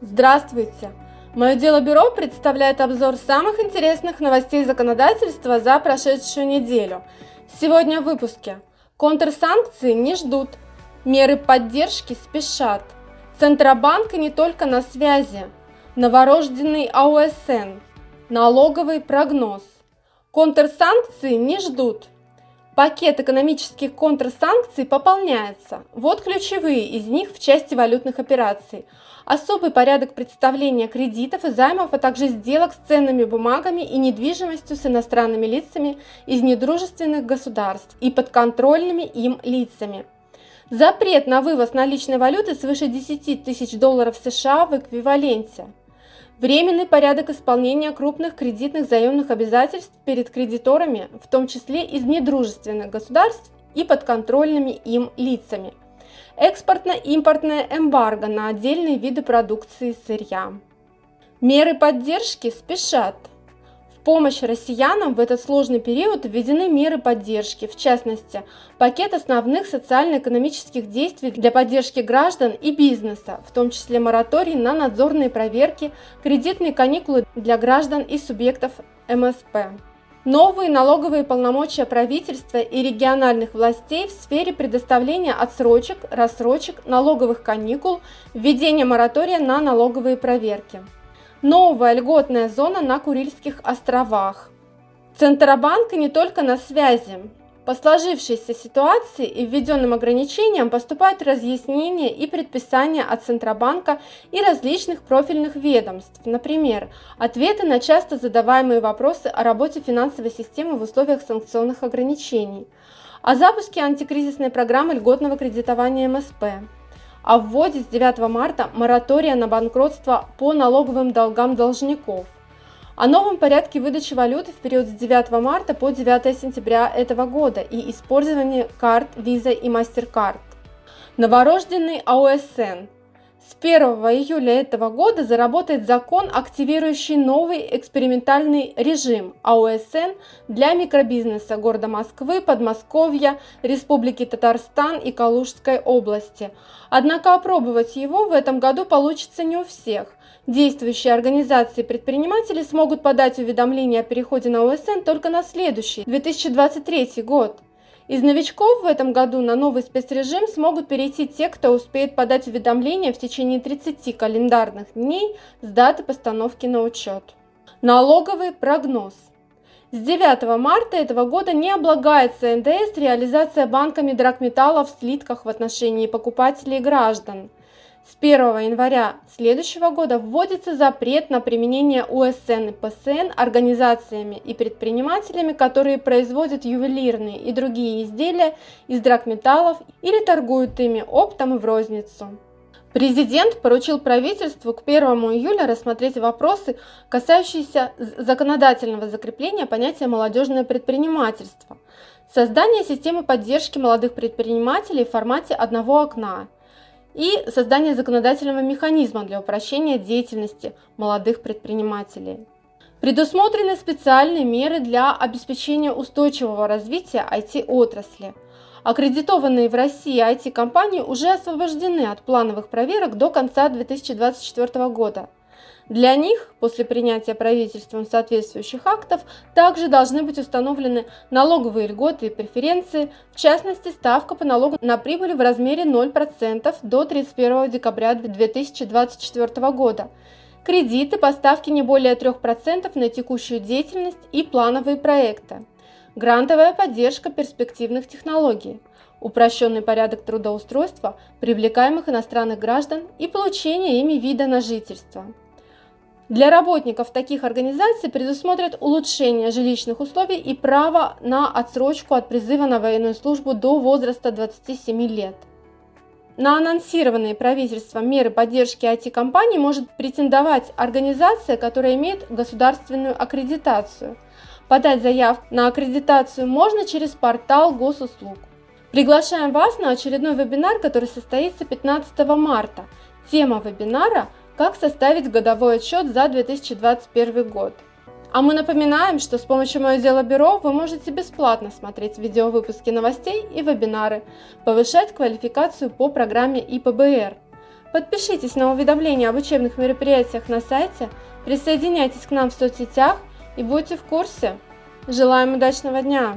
Здравствуйте! Мое дело бюро представляет обзор самых интересных новостей законодательства за прошедшую неделю. Сегодня в выпуске. Контрсанкции не ждут. Меры поддержки спешат. Центробанк не только на связи. Новорожденный АУСН. Налоговый прогноз. Контрсанкции не ждут. Пакет экономических контрсанкций пополняется. Вот ключевые из них в части валютных операций. Особый порядок представления кредитов и займов, а также сделок с ценными бумагами и недвижимостью с иностранными лицами из недружественных государств и подконтрольными им лицами. Запрет на вывоз наличной валюты свыше 10 тысяч долларов США в эквиваленте. Временный порядок исполнения крупных кредитных заемных обязательств перед кредиторами, в том числе из недружественных государств и подконтрольными им лицами. Экспортно-импортное эмбарго на отдельные виды продукции сырья. Меры поддержки спешат помощь россиянам в этот сложный период введены меры поддержки, в частности, пакет основных социально-экономических действий для поддержки граждан и бизнеса, в том числе мораторий на надзорные проверки, кредитные каникулы для граждан и субъектов МСП. Новые налоговые полномочия правительства и региональных властей в сфере предоставления отсрочек, рассрочек, налоговых каникул, введения моратория на налоговые проверки новая льготная зона на Курильских островах. Центробанк не только на связи. По сложившейся ситуации и введенным ограничениям поступают разъяснения и предписания от Центробанка и различных профильных ведомств, например, ответы на часто задаваемые вопросы о работе финансовой системы в условиях санкционных ограничений, о запуске антикризисной программы льготного кредитования МСП, о вводе с 9 марта моратория на банкротство по налоговым долгам должников, о новом порядке выдачи валюты в период с 9 марта по 9 сентября этого года и использовании карт Visa и MasterCard. Новорожденный АОСН – с 1 июля этого года заработает закон, активирующий новый экспериментальный режим АОСН для микробизнеса города Москвы, Подмосковья, Республики Татарстан и Калужской области. Однако опробовать его в этом году получится не у всех. Действующие организации предприниматели смогут подать уведомление о переходе на ОСН только на следующий, 2023 год. Из новичков в этом году на новый спецрежим смогут перейти те, кто успеет подать уведомление в течение 30 календарных дней с даты постановки на учет. Налоговый прогноз. С 9 марта этого года не облагается НДС реализация банками драгметалла в слитках в отношении покупателей и граждан. С 1 января следующего года вводится запрет на применение УСН и ПСН организациями и предпринимателями, которые производят ювелирные и другие изделия из драгметаллов или торгуют ими оптом и в розницу. Президент поручил правительству к 1 июля рассмотреть вопросы, касающиеся законодательного закрепления понятия «молодежное предпринимательство», создание системы поддержки молодых предпринимателей в формате одного окна – и создание законодательного механизма для упрощения деятельности молодых предпринимателей. Предусмотрены специальные меры для обеспечения устойчивого развития IT-отрасли. Аккредитованные в России IT-компании уже освобождены от плановых проверок до конца 2024 года. Для них, после принятия правительством соответствующих актов, также должны быть установлены налоговые льготы и преференции, в частности ставка по налогу на прибыль в размере 0% до 31 декабря 2024 года, кредиты по ставке не более 3% на текущую деятельность и плановые проекты, грантовая поддержка перспективных технологий, упрощенный порядок трудоустройства привлекаемых иностранных граждан и получения ими вида на жительство. Для работников таких организаций предусмотрят улучшение жилищных условий и право на отсрочку от призыва на военную службу до возраста 27 лет. На анонсированные правительством меры поддержки IT-компаний может претендовать организация, которая имеет государственную аккредитацию. Подать заявку на аккредитацию можно через портал госуслуг. Приглашаем вас на очередной вебинар, который состоится 15 марта. Тема вебинара как составить годовой отчет за 2021 год. А мы напоминаем, что с помощью Мое Дело Бюро вы можете бесплатно смотреть видеовыпуски новостей и вебинары, повышать квалификацию по программе ИПБР. Подпишитесь на уведомления об учебных мероприятиях на сайте, присоединяйтесь к нам в соцсетях и будьте в курсе. Желаем удачного дня!